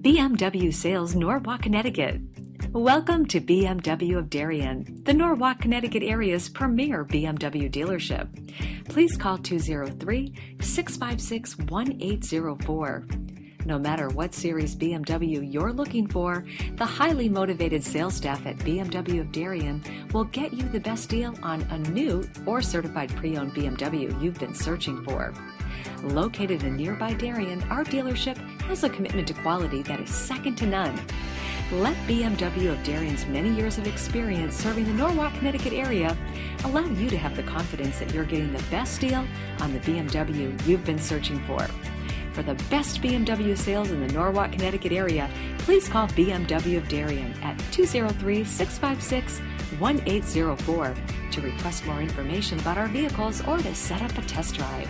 BMW Sales Norwalk, Connecticut. Welcome to BMW of Darien, the Norwalk, Connecticut area's premier BMW dealership. Please call 203 656 1804. No matter what series BMW you're looking for, the highly motivated sales staff at BMW of Darien will get you the best deal on a new or certified pre owned BMW you've been searching for. Located in nearby Darien, our dealership has a commitment to quality that is second to none. Let BMW of Darien's many years of experience serving the Norwalk, Connecticut area allow you to have the confidence that you're getting the best deal on the BMW you've been searching for. For the best BMW sales in the Norwalk, Connecticut area, please call BMW of Darien at 203 656 1804 to request more information about our vehicles or to set up a test drive.